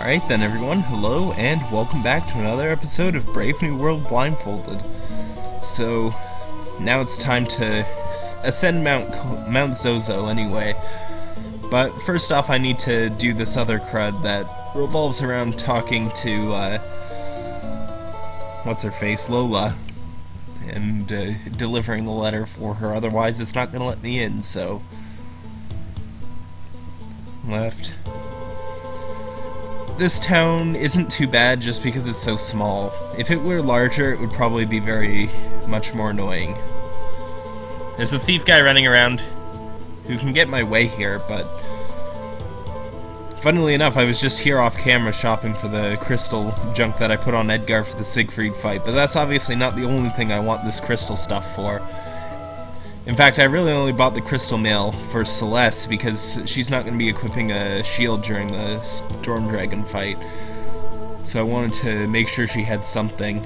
Alright then everyone, hello and welcome back to another episode of Brave New World Blindfolded. So, now it's time to ascend Mount Mount Zozo anyway. But first off I need to do this other crud that revolves around talking to, uh, what's her face, Lola, and uh, delivering the letter for her, otherwise it's not going to let me in, so... Left, this town isn't too bad just because it's so small. If it were larger, it would probably be very much more annoying. There's a thief guy running around who can get my way here, but... Funnily enough, I was just here off camera shopping for the crystal junk that I put on Edgar for the Siegfried fight, but that's obviously not the only thing I want this crystal stuff for. In fact, I really only bought the Crystal Mail for Celeste because she's not going to be equipping a shield during the Storm Dragon fight. So I wanted to make sure she had something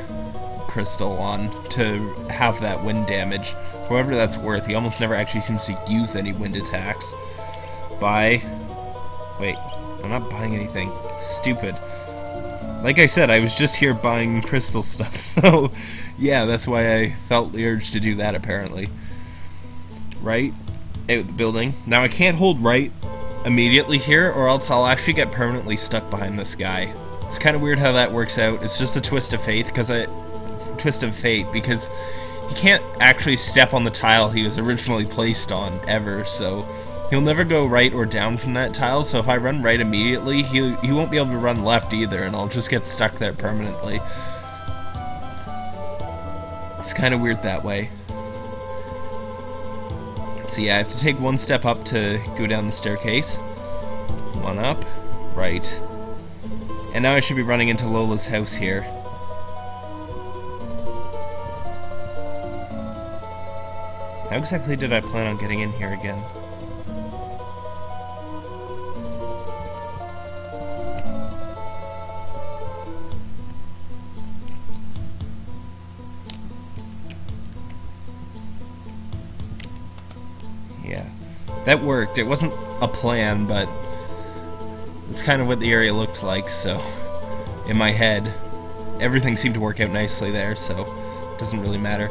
crystal on to have that wind damage. However that's worth, he almost never actually seems to use any wind attacks. Buy. Wait, I'm not buying anything. Stupid. Like I said, I was just here buying crystal stuff, so yeah, that's why I felt the urge to do that apparently right out the building. Now I can't hold right immediately here or else I'll actually get permanently stuck behind this guy. It's kind of weird how that works out. It's just a twist of fate because I twist of fate because he can't actually step on the tile he was originally placed on ever, so he'll never go right or down from that tile, so if I run right immediately, he, he won't be able to run left either, and I'll just get stuck there permanently. It's kind of weird that way. So yeah, I have to take one step up to go down the staircase. One up, right. And now I should be running into Lola's house here. How exactly did I plan on getting in here again? That worked. It wasn't a plan, but it's kind of what the area looked like, so in my head, everything seemed to work out nicely there, so it doesn't really matter.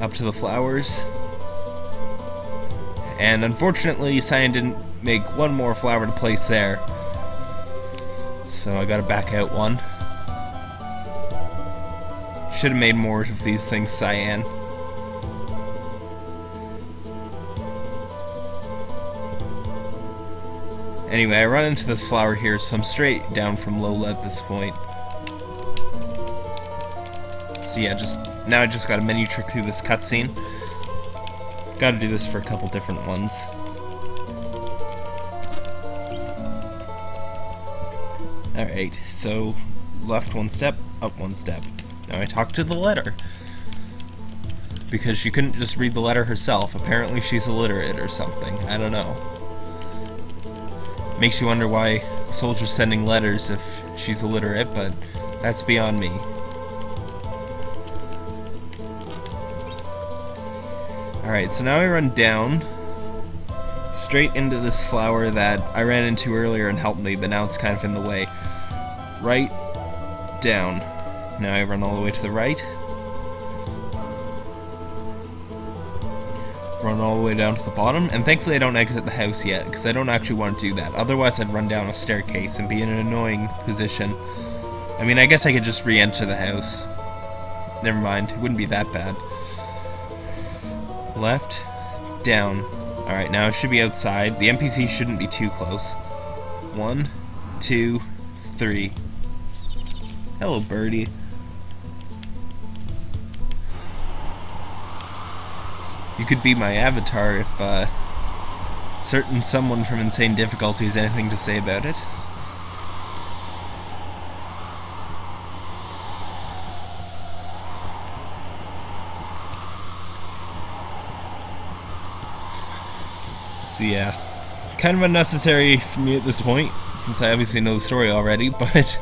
Up to the flowers. And unfortunately, Cyan didn't make one more flower to place there. So I gotta back out one. Should have made more of these things cyan. Anyway, I run into this flower here, so I'm straight down from Lola at this point. So yeah, just now I just got a menu trick through this cutscene. Gotta do this for a couple different ones. Alright, so left one step, up one step. Now I talk to the letter. Because she couldn't just read the letter herself. Apparently she's illiterate or something. I don't know. Makes you wonder why the Soldier's sending letters if she's illiterate, but that's beyond me. Alright, so now I run down straight into this flower that I ran into earlier and helped me, but now it's kind of in the way. Right, down. Now I run all the way to the right, run all the way down to the bottom, and thankfully I don't exit the house yet, because I don't actually want to do that. Otherwise I'd run down a staircase and be in an annoying position. I mean, I guess I could just re-enter the house. Never mind, it wouldn't be that bad. Left, down. Alright, now it should be outside. The NPC shouldn't be too close. One, two, three. Hello, birdie. You could be my avatar if uh, certain someone from Insane Difficulty has anything to say about it. So yeah, kind of unnecessary for me at this point, since I obviously know the story already, but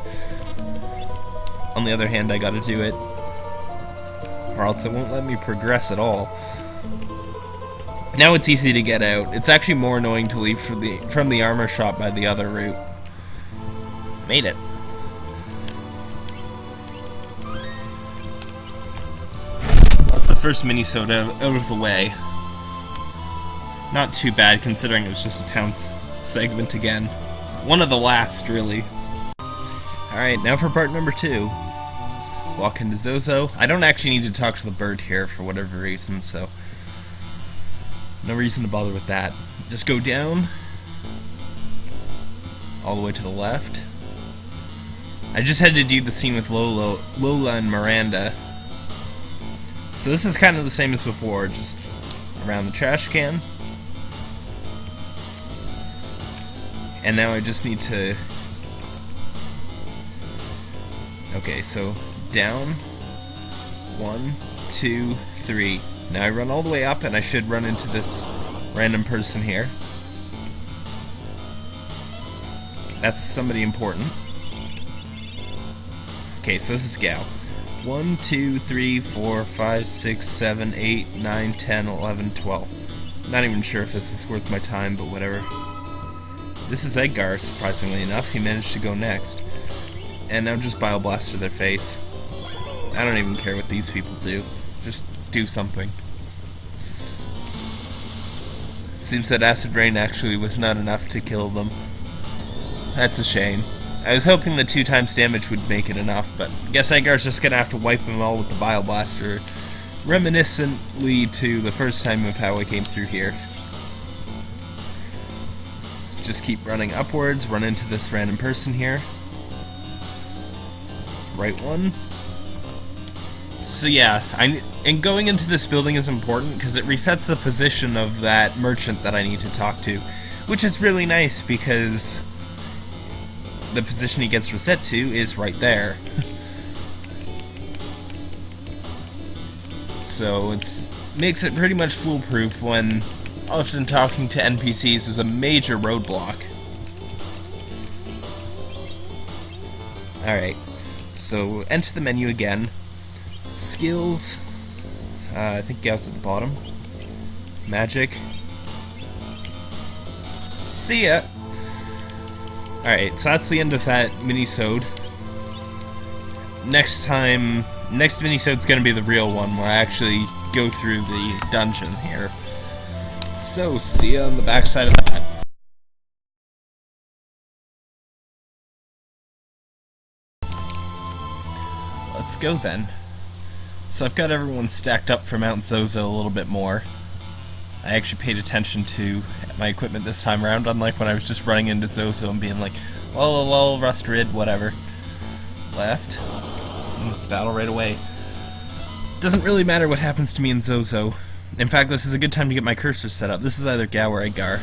on the other hand, I gotta do it, or else it won't let me progress at all. Now it's easy to get out. It's actually more annoying to leave from the, from the armor shop by the other route. Made it. That's the first mini-sode out of the way. Not too bad, considering it was just a town segment again. One of the last, really. Alright, now for part number two. Walk into Zozo. I don't actually need to talk to the bird here for whatever reason, so... No reason to bother with that. Just go down. All the way to the left. I just had to do the scene with Lola, Lola and Miranda. So this is kind of the same as before, just around the trash can. And now I just need to... Okay, so down, one, two, three. Now I run all the way up and I should run into this random person here. That's somebody important. Okay, so this is Gau. 1, 2, 3, 4, 5, 6, 7, 8, 9, 10, 11, 12. Not even sure if this is worth my time, but whatever. This is Edgar, surprisingly enough. He managed to go next. And now just Bioblaster their face. I don't even care what these people do. Just do something. Seems that Acid Rain actually was not enough to kill them. That's a shame. I was hoping the two times damage would make it enough, but guess Edgar's just gonna have to wipe them all with the Bio Blaster, reminiscently to the first time of how I came through here. Just keep running upwards, run into this random person here. Right one. So yeah, I, and going into this building is important because it resets the position of that merchant that I need to talk to, which is really nice because the position he gets reset to is right there. so it makes it pretty much foolproof when often talking to NPCs is a major roadblock. Alright, so enter the menu again. Skills, uh, I think Gau's at the bottom. Magic. See ya! Alright, so that's the end of that mini-sode. Next time, next mini-sode's gonna be the real one, where I actually go through the dungeon here. So, see ya on the backside of that. Let's go then. So I've got everyone stacked up for Mount Zozo a little bit more. I actually paid attention to my equipment this time around, unlike when I was just running into Zozo and being like, lol, lol, rust rid, whatever. Left. Mm, battle right away. Doesn't really matter what happens to me in Zozo. In fact, this is a good time to get my cursor set up. This is either Gau or Edgar.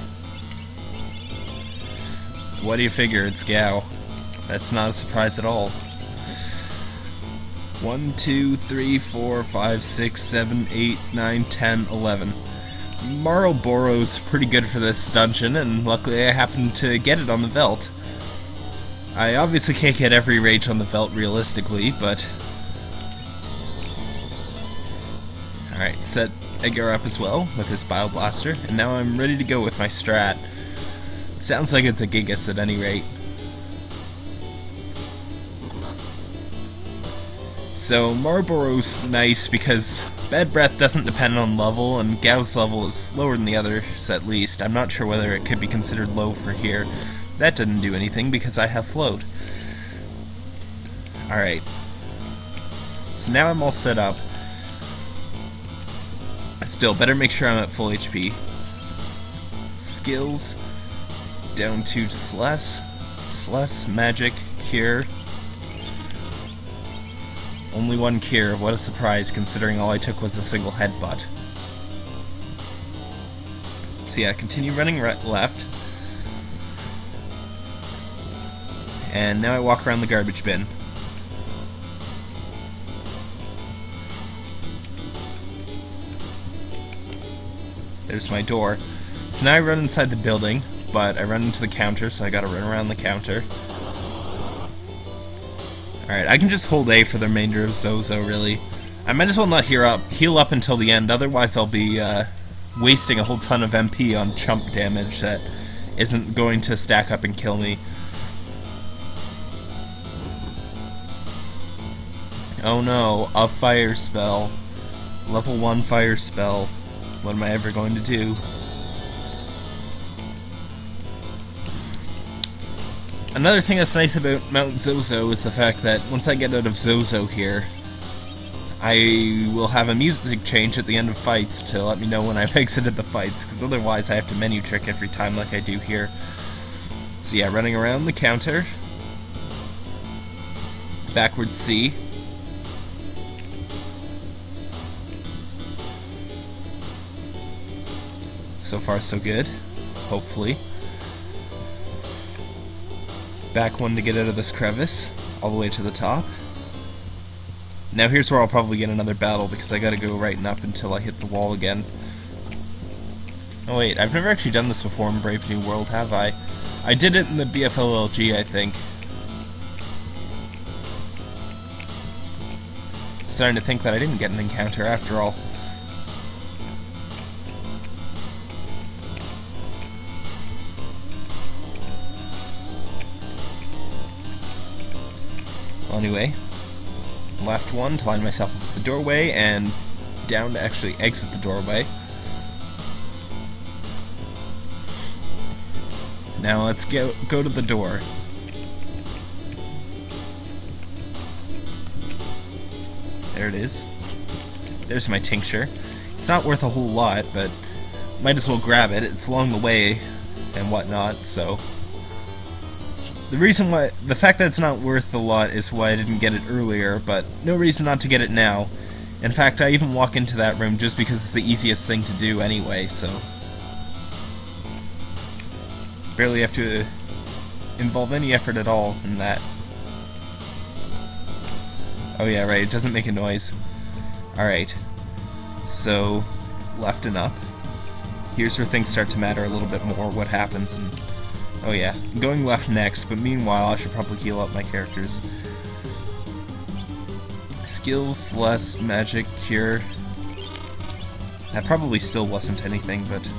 What do you figure? It's Gau. That's not a surprise at all. 1, 2, 3, 4, 5, 6, 7, 8, 9, 10, 11. Marlboro's pretty good for this dungeon, and luckily I happened to get it on the Veldt. I obviously can't get every rage on the Veldt realistically, but... Alright, set Edgar up as well with his Bio Blaster, and now I'm ready to go with my strat. Sounds like it's a Gigas at any rate. So Marlboro's nice because Bad Breath doesn't depend on level, and Gau's level is lower than the others at least. I'm not sure whether it could be considered low for here. That didn't do anything because I have float. Alright. So now I'm all set up. I still, better make sure I'm at full HP. Skills. Down 2 to Celeste. Celeste, Magic, Cure. Only one cure, what a surprise considering all I took was a single headbutt. So yeah, continue running left. And now I walk around the garbage bin. There's my door. So now I run inside the building, but I run into the counter, so I gotta run around the counter. Alright, I can just hold A for the remainder of Zozo, really. I might as well not heal up, heal up until the end, otherwise I'll be uh, wasting a whole ton of MP on chump damage that isn't going to stack up and kill me. Oh no, a fire spell. Level 1 fire spell. What am I ever going to do? Another thing that's nice about Mount Zozo is the fact that once I get out of Zozo here, I will have a music change at the end of fights to let me know when I've exited the fights, because otherwise I have to menu trick every time like I do here. So yeah, running around the counter. Backward C. So far so good, hopefully. Back one to get out of this crevice, all the way to the top. Now here's where I'll probably get another battle, because I gotta go right and up until I hit the wall again. Oh wait, I've never actually done this before in Brave New World, have I? I did it in the BFLLG, I think. Starting to think that I didn't get an encounter after all. Anyway, left one to line myself up the doorway, and down to actually exit the doorway. Now let's go, go to the door. There it is. There's my tincture. It's not worth a whole lot, but might as well grab it. It's along the way and whatnot, so the reason why, the fact that it's not worth a lot is why I didn't get it earlier, but no reason not to get it now. In fact, I even walk into that room just because it's the easiest thing to do anyway, so... Barely have to uh, involve any effort at all in that. Oh yeah, right, it doesn't make a noise. Alright. So, left and up. Here's where things start to matter a little bit more, what happens, and Oh yeah, going left next, but meanwhile I should probably heal up my characters. Skills, less magic, cure. That probably still wasn't anything, but...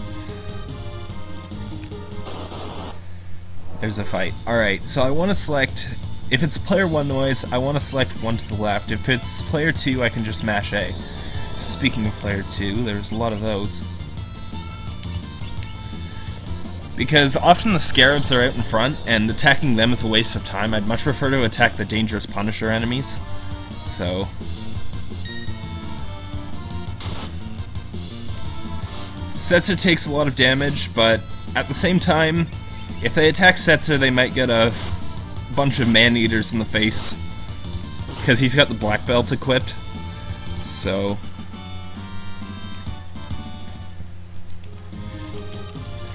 There's a fight. Alright, so I want to select... If it's player 1 noise, I want to select 1 to the left. If it's player 2, I can just mash A. Speaking of player 2, there's a lot of those because often the scarabs are out in front, and attacking them is a waste of time. I'd much prefer to attack the dangerous Punisher enemies. So... Setzer takes a lot of damage, but at the same time, if they attack Setzer, they might get a bunch of man-eaters in the face. Because he's got the black belt equipped. So...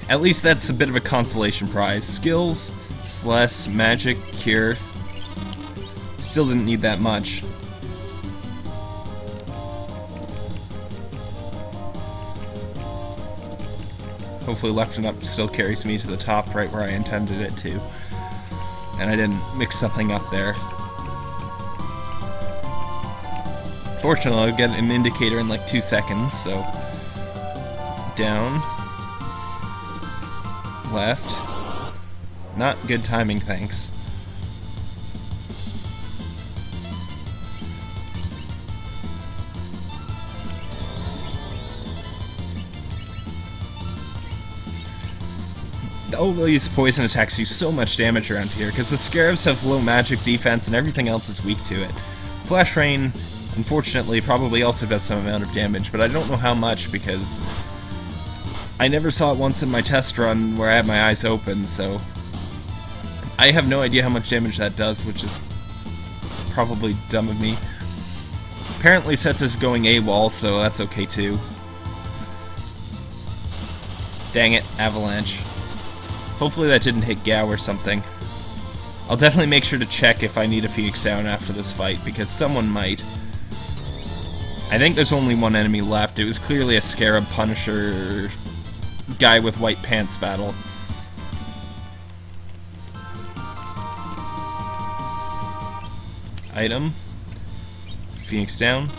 At least that's a bit of a consolation prize. Skills, Celeste, Magic, Cure. Still didn't need that much. Hopefully left and up still carries me to the top right where I intended it to. And I didn't mix something up there. Fortunately, I'll get an indicator in like two seconds, so... Down left. Not good timing, thanks. all these poison attacks do so much damage around here, because the Scarabs have low magic defense and everything else is weak to it. Flash Rain, unfortunately, probably also does some amount of damage, but I don't know how much because I never saw it once in my test run where I had my eyes open, so... I have no idea how much damage that does, which is probably dumb of me. Apparently Setzer's going AWOL, so that's okay too. Dang it, Avalanche. Hopefully that didn't hit Gau or something. I'll definitely make sure to check if I need a Phoenix down after this fight, because someone might. I think there's only one enemy left. It was clearly a Scarab Punisher guy with white pants battle. Item. Phoenix down.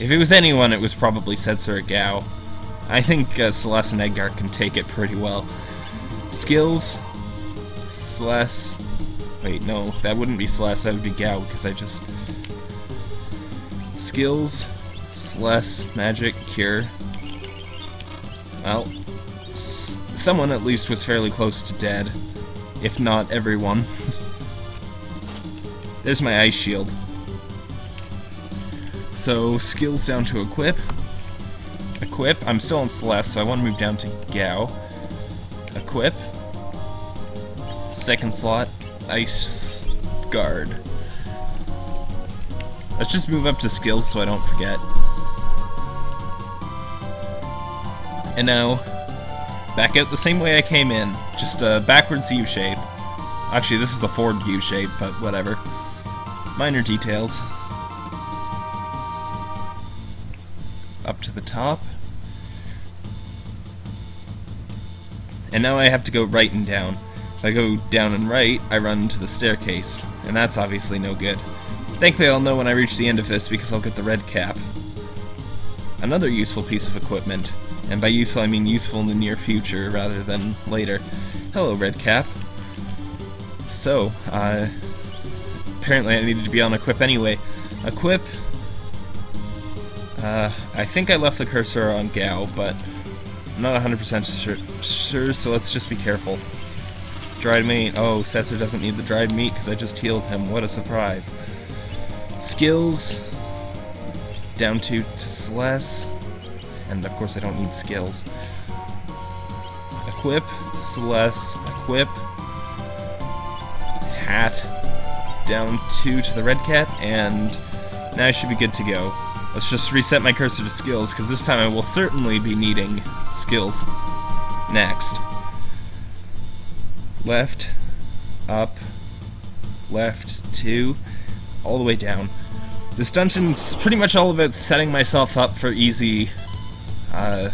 If it was anyone, it was probably Setzer or Gau. I think uh, Celeste and Edgar can take it pretty well. Skills. Celeste. Wait, no, that wouldn't be Celeste, that would be Gau, because I just... Skills, Celeste, Magic, Cure. Well, someone at least was fairly close to dead, if not everyone. There's my Ice Shield. So, skills down to equip. Equip, I'm still on Celeste, so I want to move down to Gau. Equip. Second slot, Ice Guard. Let's just move up to skills so I don't forget. And now, back out the same way I came in, just a backwards U shape. Actually, this is a forward U shape, but whatever. Minor details. Up to the top. And now I have to go right and down. If I go down and right, I run into the staircase, and that's obviously no good. Thankfully I'll know when I reach the end of this because I'll get the red cap. Another useful piece of equipment, and by useful I mean useful in the near future rather than later. Hello, red cap. So, uh, apparently I needed to be on equip anyway. Equip, uh, I think I left the cursor on Gau, but I'm not 100% sure, sure, so let's just be careful. Dried meat. Oh, Setzer doesn't need the dried meat because I just healed him. What a surprise. Skills. Down to, to Celeste. And of course I don't need skills. Equip. Celeste. Equip. Hat. Down two to the red cap. And now I should be good to go. Let's just reset my cursor to skills, because this time I will certainly be needing skills. Next left, up, left, two, all the way down. This dungeon's pretty much all about setting myself up for easy, uh,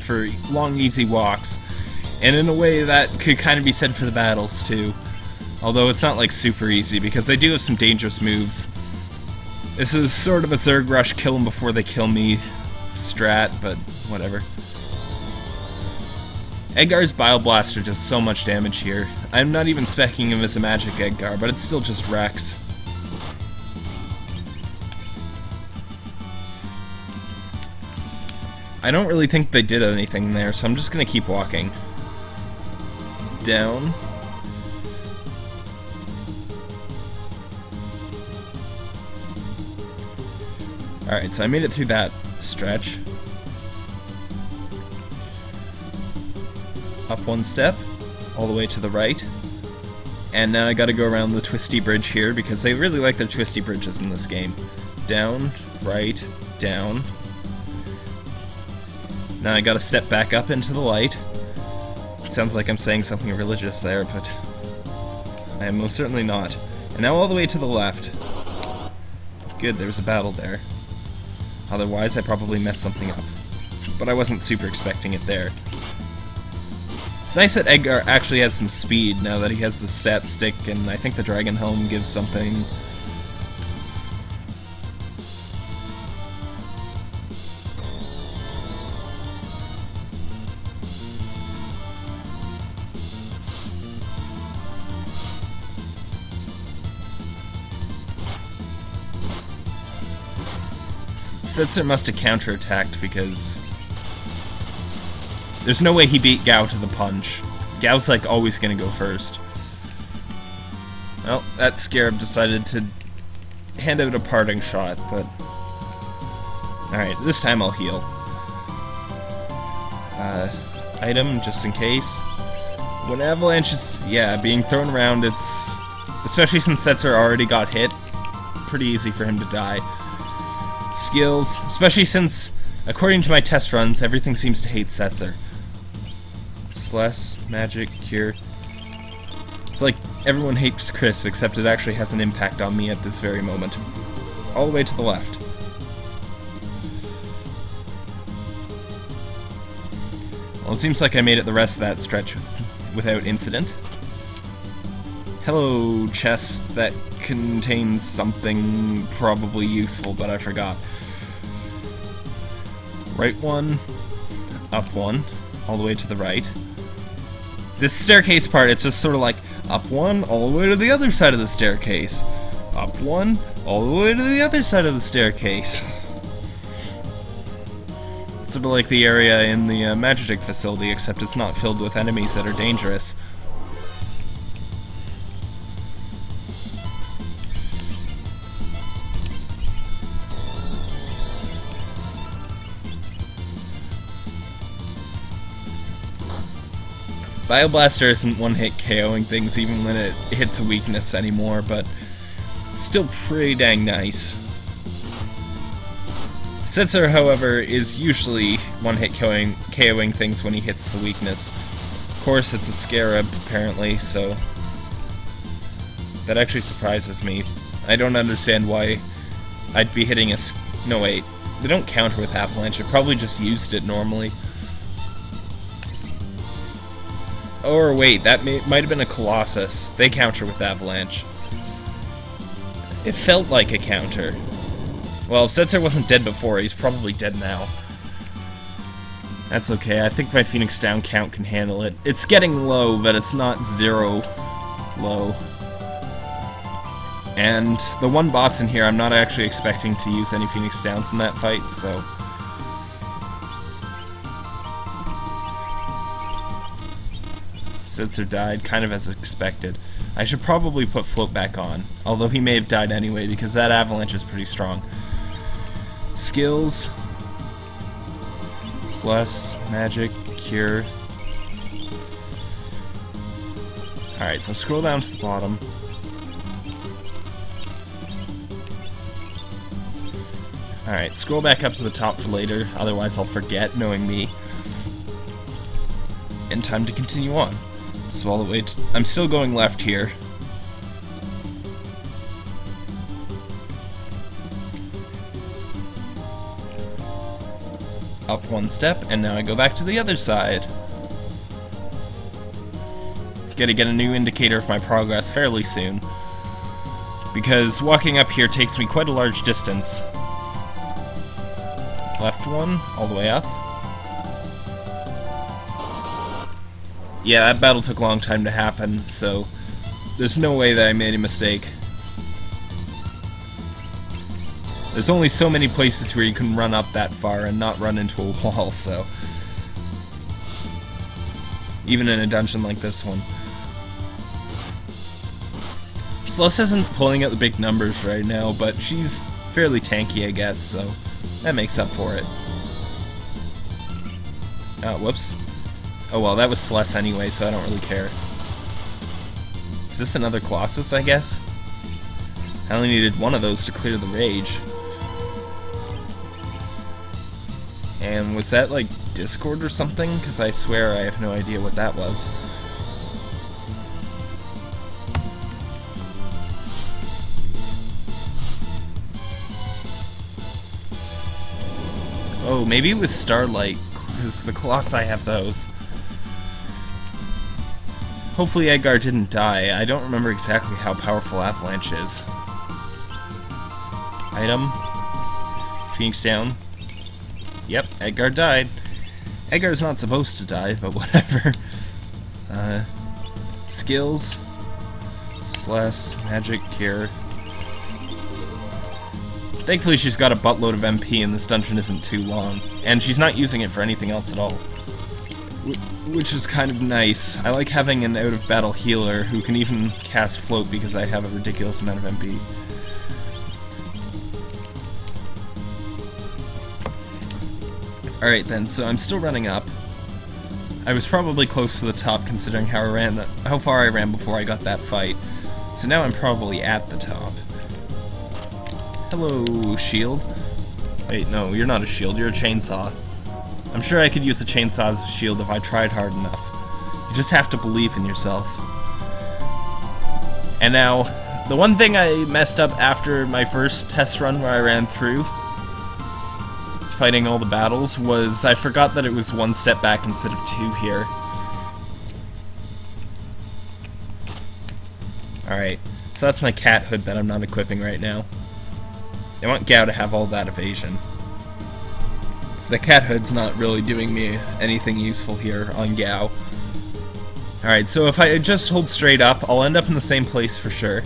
for long, easy walks. And in a way that could kind of be said for the battles, too. Although it's not, like, super easy, because they do have some dangerous moves. This is sort of a Zerg Rush kill them before they kill me strat, but whatever. Edgar's Bio Blaster does so much damage here. I'm not even specking him as a magic Edgar, but it's still just wrecks. I don't really think they did anything there, so I'm just gonna keep walking. Down. Alright, so I made it through that stretch. up one step, all the way to the right. And now I gotta go around the twisty bridge here, because they really like their twisty bridges in this game. Down, right, down. Now I gotta step back up into the light. It sounds like I'm saying something religious there, but I am most certainly not. And now all the way to the left. Good, there was a battle there. Otherwise, I probably messed something up. But I wasn't super expecting it there. It's nice that Edgar actually has some speed now that he has the stat stick, and I think the Dragon Helm gives something. Setzer must have counterattacked because there's no way he beat Gau to the punch. Gau's like always gonna go first. Well, that Scarab decided to hand out a parting shot, but... Alright, this time I'll heal. Uh, item, just in case. When Avalanche is, yeah, being thrown around, it's... Especially since Setzer already got hit, pretty easy for him to die. Skills, especially since, according to my test runs, everything seems to hate Setzer. Celeste, Magic, Cure. It's like everyone hates Chris, except it actually has an impact on me at this very moment. All the way to the left. Well, it seems like I made it the rest of that stretch with, without incident. Hello, chest that contains something probably useful, but I forgot. Right one, up one, all the way to the right. This staircase part, it's just sort of like, Up one, all the way to the other side of the staircase. Up one, all the way to the other side of the staircase. sort of like the area in the uh, Magitek facility, except it's not filled with enemies that are dangerous. Bioblaster isn't one-hit KOing things even when it hits a weakness anymore, but still pretty dang nice. Setzer, however, is usually one-hit KOing, KOing things when he hits the weakness. Of course, it's a Scarab, apparently, so... That actually surprises me. I don't understand why I'd be hitting a... No, wait. They don't counter with Avalanche. I probably just used it normally. Or wait, that may, might have been a Colossus. They counter with Avalanche. It felt like a counter. Well, if Setzer wasn't dead before, he's probably dead now. That's okay, I think my Phoenix Down count can handle it. It's getting low, but it's not zero low. And the one boss in here, I'm not actually expecting to use any Phoenix Downs in that fight, so... Setzer died, kind of as expected. I should probably put Float back on, although he may have died anyway, because that avalanche is pretty strong. Skills. Celeste, Magic, Cure. Alright, so scroll down to the bottom. Alright, scroll back up to the top for later, otherwise I'll forget, knowing me. And time to continue on. So all the way I'm still going left here. Up one step, and now I go back to the other side. Gotta get a new indicator of my progress fairly soon. Because walking up here takes me quite a large distance. Left one, all the way up. Yeah, that battle took a long time to happen, so there's no way that I made a mistake. There's only so many places where you can run up that far and not run into a wall, so... Even in a dungeon like this one. Celeste isn't pulling out the big numbers right now, but she's fairly tanky, I guess, so that makes up for it. Oh, whoops. Oh well, that was Celeste anyway, so I don't really care. Is this another Colossus, I guess? I only needed one of those to clear the rage. And was that, like, Discord or something? Because I swear I have no idea what that was. Oh, maybe it was Starlight, because the Colossi have those. Hopefully Edgar didn't die. I don't remember exactly how powerful Avalanche is. Item. Phoenix down. Yep, Edgar died. Edgar's not supposed to die, but whatever. Uh, skills. Slash magic cure. Thankfully she's got a buttload of MP and this dungeon isn't too long. And she's not using it for anything else at all which is kind of nice. I like having an out-of-battle healer who can even cast float because I have a ridiculous amount of MP. Alright then, so I'm still running up. I was probably close to the top considering how I ran how far I ran before I got that fight. So now I'm probably at the top. Hello, shield. Wait, no, you're not a shield, you're a chainsaw. I'm sure I could use a chainsaw as a shield if I tried hard enough. You just have to believe in yourself. And now, the one thing I messed up after my first test run where I ran through fighting all the battles was I forgot that it was one step back instead of two here. Alright, so that's my cat hood that I'm not equipping right now. I want Gau to have all that evasion. The cat hood's not really doing me anything useful here on Gau. Alright, so if I just hold straight up, I'll end up in the same place for sure.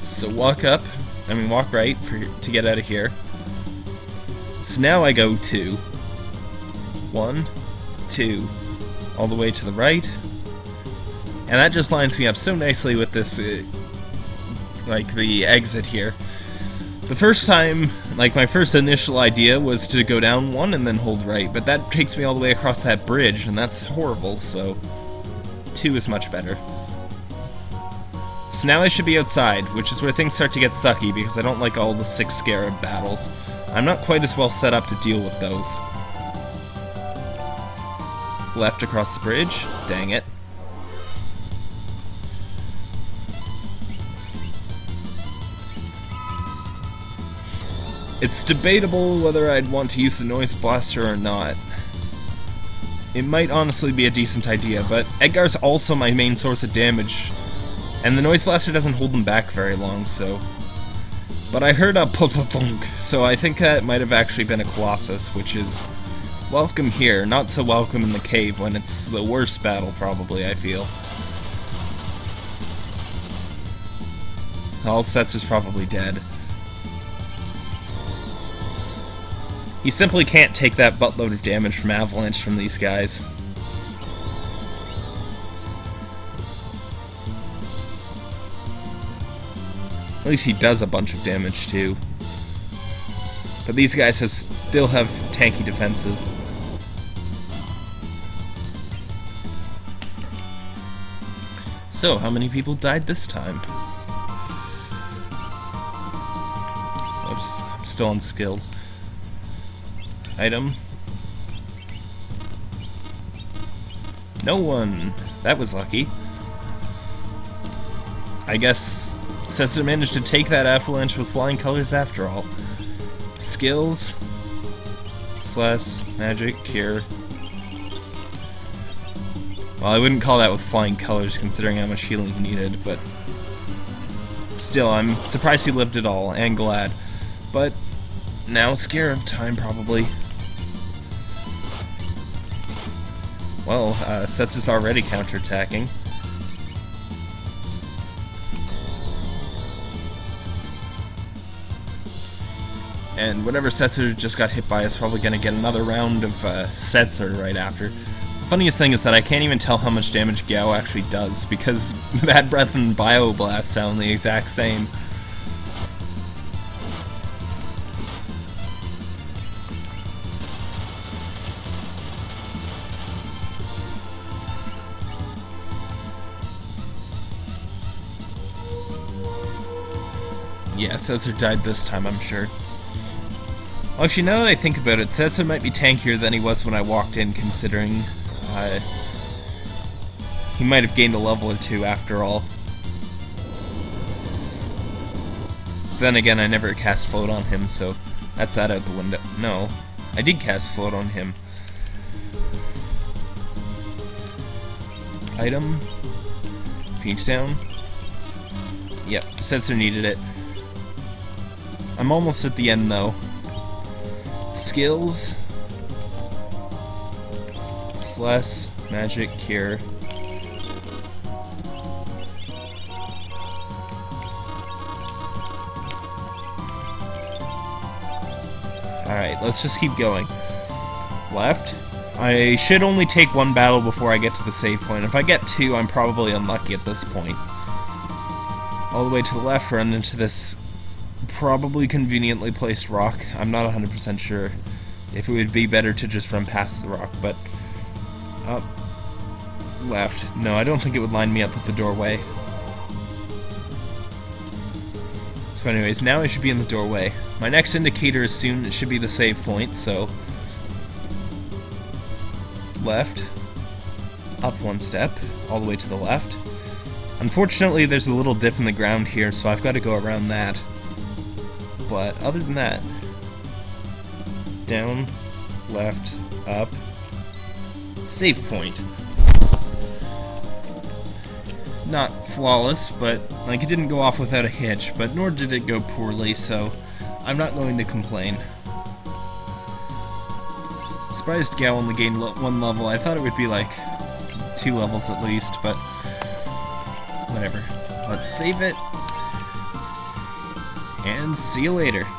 So walk up, I mean walk right for to get out of here. So now I go two, one, two, all the way to the right. And that just lines me up so nicely with this, uh, like, the exit here. The first time, like, my first initial idea was to go down one and then hold right, but that takes me all the way across that bridge, and that's horrible, so two is much better. So now I should be outside, which is where things start to get sucky, because I don't like all the six scarab battles. I'm not quite as well set up to deal with those. Left across the bridge. Dang it. It's debatable whether I'd want to use the Noise Blaster or not. It might honestly be a decent idea, but Edgar's also my main source of damage, and the Noise Blaster doesn't hold them back very long, so... But I heard a potothunk, so I think that might have actually been a Colossus, which is welcome here, not so welcome in the cave when it's the worst battle, probably, I feel. All sets is probably dead. He simply can't take that buttload of damage from Avalanche from these guys. At least he does a bunch of damage too. But these guys have, still have tanky defenses. So, how many people died this time? Oops, I'm still on skills. Item. No one. That was lucky. I guess Setzer managed to take that avalanche with flying colors after all. Skills. Slash magic cure. Well, I wouldn't call that with flying colors considering how much healing he needed, but still, I'm surprised he lived at all, and glad. But now Scarab time, probably. Well, uh, already counterattacking. And whatever Setzer just got hit by is probably going to get another round of uh, Setzer right after. The funniest thing is that I can't even tell how much damage Gau actually does, because Bad Breath and Bioblast sound the exact same. Setzer died this time, I'm sure. Actually, now that I think about it, Setzer might be tankier than he was when I walked in, considering uh, he might have gained a level or two after all. Then again, I never cast Float on him, so that's that out the window. No, I did cast Float on him. Item. Phoenix down. Yep, Setzer needed it. I'm almost at the end, though. Skills. Slash Magic Cure. Alright, let's just keep going. Left. I should only take one battle before I get to the save point. If I get two, I'm probably unlucky at this point. All the way to the left, run into this probably conveniently placed rock. I'm not 100% sure if it would be better to just run past the rock, but... Up. Left. No, I don't think it would line me up with the doorway. So anyways, now I should be in the doorway. My next indicator is soon, it should be the save point, so... Left. Up one step, all the way to the left. Unfortunately, there's a little dip in the ground here, so I've got to go around that but other than that, down, left, up, save point. Not flawless, but like it didn't go off without a hitch, but nor did it go poorly, so I'm not going to complain. Surprised Gau only gained one level. I thought it would be like two levels at least, but whatever. Let's save it. And see you later.